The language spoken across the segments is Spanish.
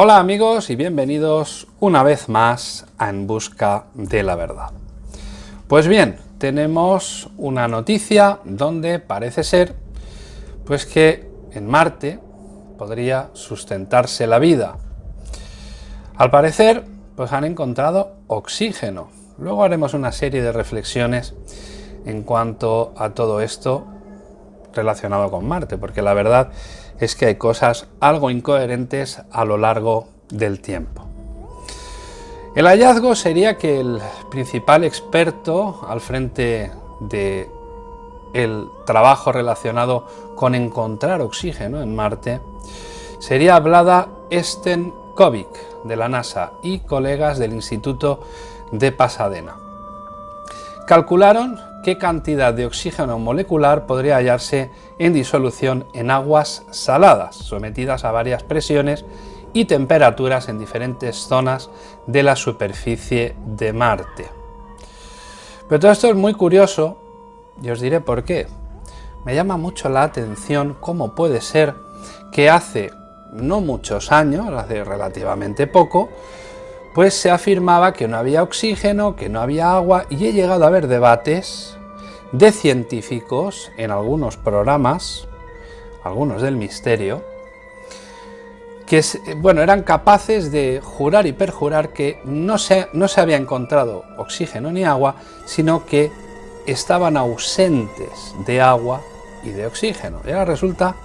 Hola amigos y bienvenidos una vez más a En Busca de la Verdad. Pues bien, tenemos una noticia donde parece ser pues que en Marte podría sustentarse la vida. Al parecer, pues han encontrado oxígeno. Luego haremos una serie de reflexiones en cuanto a todo esto relacionado con Marte, porque la verdad es que hay cosas algo incoherentes a lo largo del tiempo. El hallazgo sería que el principal experto al frente de el trabajo relacionado con encontrar oxígeno en Marte sería Vlada Stenkovic de la NASA y colegas del Instituto de Pasadena. Calcularon qué cantidad de oxígeno molecular podría hallarse en disolución en aguas saladas, sometidas a varias presiones y temperaturas en diferentes zonas de la superficie de Marte. Pero todo esto es muy curioso y os diré por qué. Me llama mucho la atención cómo puede ser que hace no muchos años, hace relativamente poco, pues se afirmaba que no había oxígeno, que no había agua, y he llegado a ver debates de científicos en algunos programas, algunos del misterio, que bueno, eran capaces de jurar y perjurar que no se, no se había encontrado oxígeno ni agua, sino que estaban ausentes de agua y de oxígeno. Y ahora resulta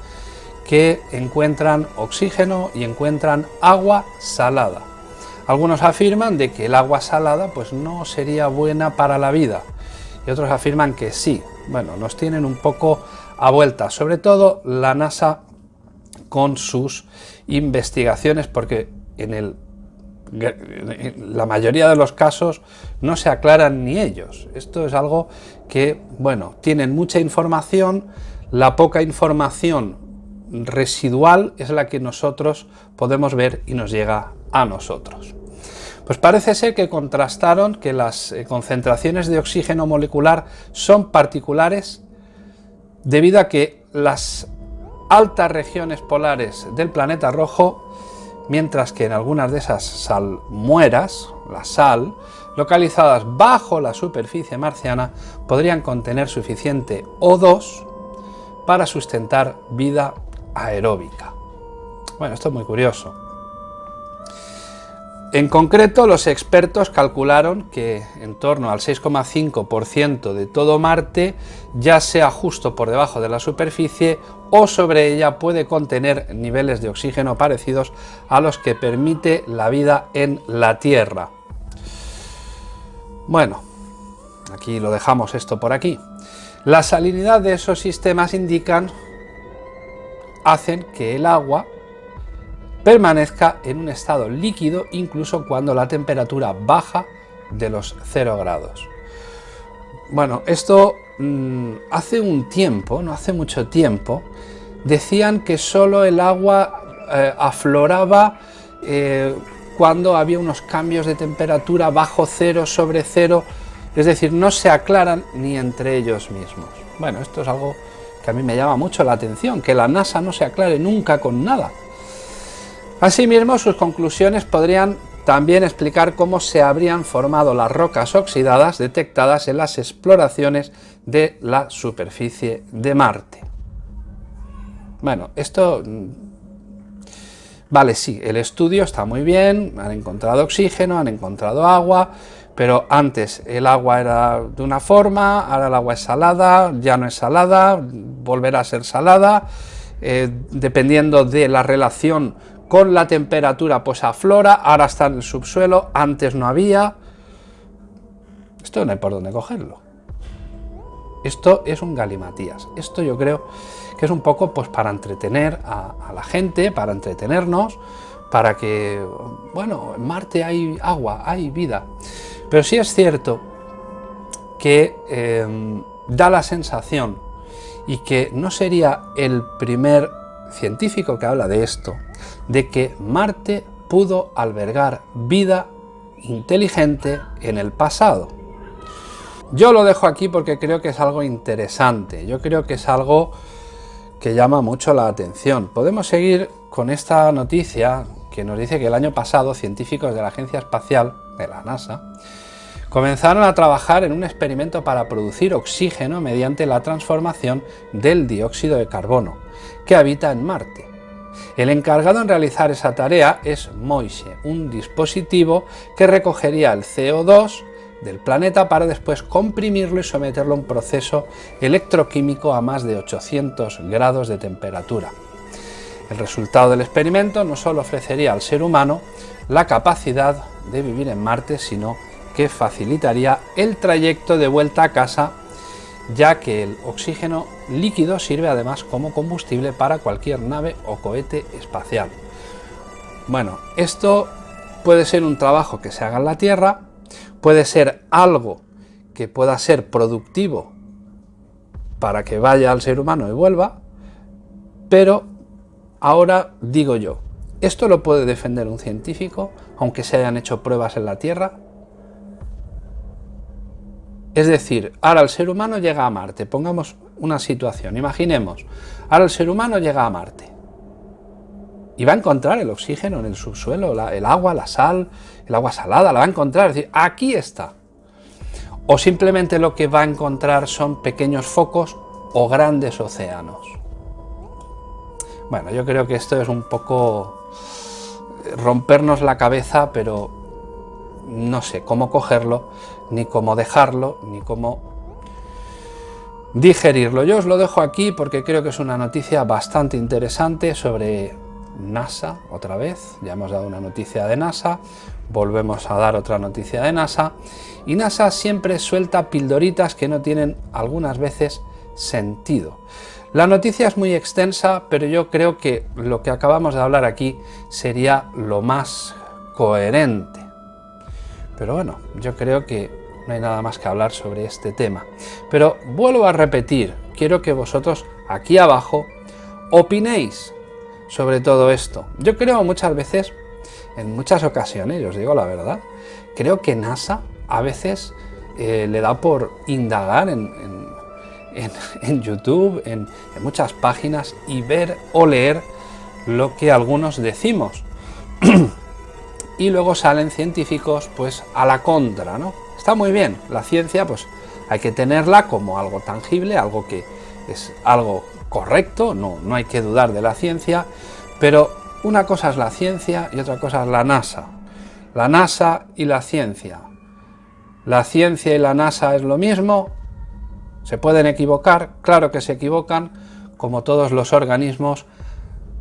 que encuentran oxígeno y encuentran agua salada. Algunos afirman de que el agua salada pues no sería buena para la vida y otros afirman que sí. Bueno, nos tienen un poco a vuelta, sobre todo la NASA con sus investigaciones porque en, el, la mayoría de los casos no se aclaran ni ellos. Esto es algo que, bueno, tienen mucha información, la poca información residual es la que nosotros podemos ver y nos llega a nosotros. Pues parece ser que contrastaron que las eh, concentraciones de oxígeno molecular son particulares debido a que las altas regiones polares del planeta rojo, mientras que en algunas de esas salmueras, la sal, localizadas bajo la superficie marciana, podrían contener suficiente O2 para sustentar vida aeróbica. Bueno, esto es muy curioso. En concreto, los expertos calcularon que en torno al 6,5% de todo Marte, ya sea justo por debajo de la superficie o sobre ella, puede contener niveles de oxígeno parecidos a los que permite la vida en la Tierra. Bueno, aquí lo dejamos esto por aquí. La salinidad de esos sistemas indican, hacen que el agua permanezca en un estado líquido incluso cuando la temperatura baja de los 0 grados. Bueno, esto mm, hace un tiempo, no hace mucho tiempo, decían que solo el agua eh, afloraba eh, cuando había unos cambios de temperatura bajo cero sobre cero, es decir, no se aclaran ni entre ellos mismos. Bueno, esto es algo que a mí me llama mucho la atención, que la NASA no se aclare nunca con nada. Asimismo, sus conclusiones podrían también explicar cómo se habrían formado las rocas oxidadas detectadas en las exploraciones de la superficie de Marte. Bueno, esto... Mm, vale, sí, el estudio está muy bien, han encontrado oxígeno, han encontrado agua, pero antes el agua era de una forma, ahora el agua es salada, ya no es salada, volverá a ser salada, eh, dependiendo de la relación con la temperatura pues aflora, ahora está en el subsuelo, antes no había. Esto no hay por dónde cogerlo. Esto es un galimatías. Esto yo creo que es un poco pues para entretener a, la gente, para entretenernos, para que, bueno, en Marte hay agua, hay vida. Pero sí es cierto que em, da la sensación y que no sería el primer científico que habla de esto, de que Marte pudo albergar vida inteligente en el pasado. Yo lo dejo aquí porque creo que es algo interesante, yo creo que es algo que llama mucho la atención. Podemos seguir con esta noticia que nos dice que el año pasado científicos de la Agencia Espacial, de la NASA, comenzaron a trabajar en un experimento para producir oxígeno mediante la transformación del dióxido de carbono, que habita en Marte. El encargado en realizar esa tarea es Moise, un dispositivo que recogería el CO2 del planeta para después comprimirlo y someterlo a un proceso electroquímico a más de 800 grados de temperatura. El resultado del experimento no solo ofrecería al ser humano la capacidad de vivir en Marte, sino que facilitaría el trayecto de vuelta a casa, ya que el oxígeno líquido sirve además como combustible para cualquier nave o cohete espacial. Bueno, esto puede ser un trabajo que se haga en la Tierra, puede ser algo que pueda ser productivo para que vaya al ser humano y vuelva, pero ahora digo yo, ¿esto lo puede defender un científico, aunque se hayan hecho pruebas en la Tierra? Es decir, ahora el ser humano llega a Marte, pongamos una situación, imaginemos, ahora el ser humano llega a Marte y va a encontrar el oxígeno en el subsuelo, el agua, la sal, el agua salada, la va a encontrar, es decir, aquí está. O simplemente lo que va a encontrar son pequeños focos o grandes océanos. Bueno, yo creo que esto es un poco rompernos la cabeza, pero no sé cómo cogerlo, ni cómo dejarlo, ni cómo digerirlo. Yo os lo dejo aquí porque creo que es una noticia bastante interesante sobre NASA, otra vez, ya hemos dado una noticia de NASA, volvemos a dar otra noticia de NASA, y NASA siempre suelta pildoritas que no tienen algunas veces sentido. La noticia es muy extensa, pero yo creo que lo que acabamos de hablar aquí sería lo más coherente. Pero bueno, yo creo que no hay nada más que hablar sobre este tema. Pero vuelvo a repetir, quiero que vosotros aquí abajo opinéis sobre todo esto. Yo creo muchas veces, en muchas ocasiones, os digo la verdad, creo que NASA a veces eh, le da por indagar en, YouTube, en, muchas páginas y ver o leer lo que algunos decimos. y luego salen científicos pues a la contra, ¿no? Está muy bien, la ciencia pues hay que tenerla como algo tangible, algo que es algo correcto, no, no hay que dudar de la ciencia, pero una cosa es la ciencia y otra cosa es la NASA. La NASA y la ciencia. ¿La ciencia y la NASA es lo mismo? ¿Se pueden equivocar? Claro que se equivocan, como todos los organismos,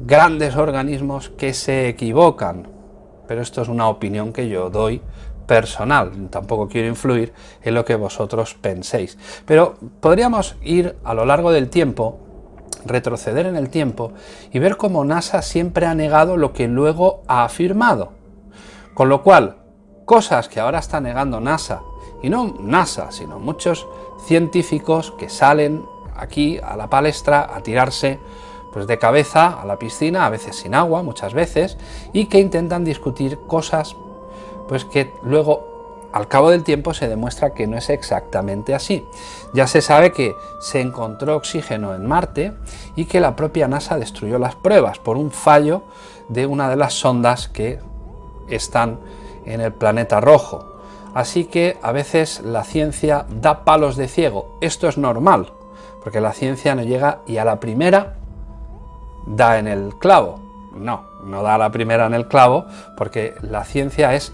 grandes organismos que se equivocan. Pero esto es una opinión que yo doy personal, tampoco quiero influir en lo que vosotros penséis. Pero podríamos ir a lo largo del tiempo retroceder en el tiempo y ver cómo NASA siempre ha negado lo que luego ha afirmado. Con lo cual, cosas que ahora está negando NASA, y no NASA, sino muchos científicos que salen aquí a la palestra a tirarse pues de cabeza a la piscina, a veces sin agua, muchas veces, y que intentan discutir cosas pues que luego al cabo del tiempo se demuestra que no es exactamente así. Ya se sabe que se encontró oxígeno en Marte y que la propia NASA destruyó las pruebas por un fallo de una de las sondas que están en el planeta rojo. Así que a veces la ciencia da palos de ciego. Esto es normal, porque la ciencia no llega y a la primera da en el clavo. No, no da la primera en el clavo, porque la ciencia es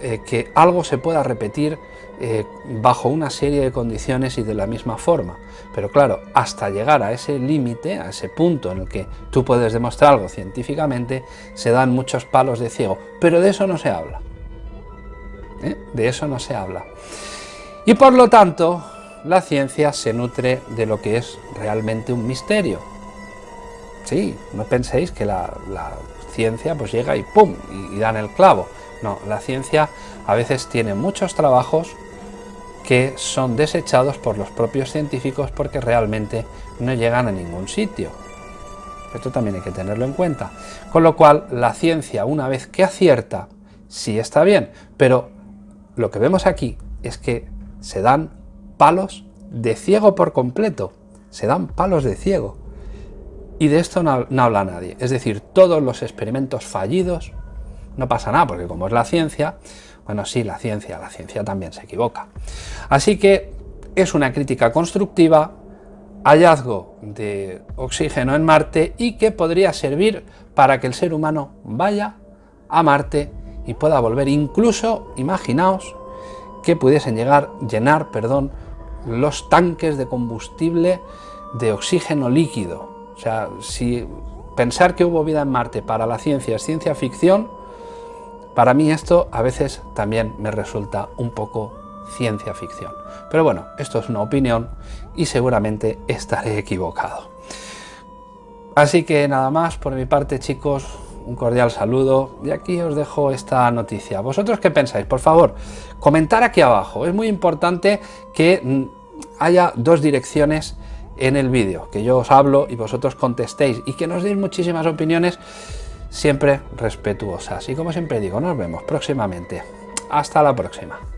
eh, que algo se pueda repetir eh, bajo una serie de condiciones y de la misma forma. Pero claro, hasta llegar a ese límite, a ese punto en el que tú puedes demostrar algo científicamente, se dan muchos palos de ciego. Pero de eso no se habla. ¿eh? De eso no se habla. Y por lo tanto, la ciencia se nutre de lo que es realmente un misterio. Sí, no penséis que la, ciencia pues llega y ¡pum! y dan el clavo. No, la ciencia a veces tiene muchos trabajos que son desechados por los propios científicos porque realmente no llegan a ningún sitio. Esto también hay que tenerlo en cuenta. Con lo cual, la ciencia, una vez que acierta, sí está bien, pero lo que vemos aquí es que se dan palos de ciego por completo, se dan palos de ciego. Y de esto no, habla nadie. Es decir, todos los experimentos fallidos, no pasa nada, porque como es la ciencia, bueno, sí, la ciencia, la ciencia también se equivoca. Así que es una crítica constructiva, hallazgo de oxígeno en Marte y que podría servir para que el ser humano vaya a Marte y pueda volver. Incluso, imaginaos, que pudiesen llegar, llenar, perdón, los tanques de combustible de oxígeno líquido. O sea, si pensar que hubo vida en Marte para la ciencia es ciencia ficción, para mí esto a veces también me resulta un poco ciencia ficción. Pero bueno, esto es una opinión y seguramente estaré equivocado. Así que nada más por mi parte chicos, un cordial saludo y aquí os dejo esta noticia. ¿Vosotros qué pensáis? Por favor, comentar aquí abajo. Es muy importante que mm, haya dos direcciones en el vídeo, que yo os hablo y vosotros contestéis y que nos deis muchísimas opiniones siempre respetuosas. Y como siempre digo, nos vemos próximamente. Hasta la próxima.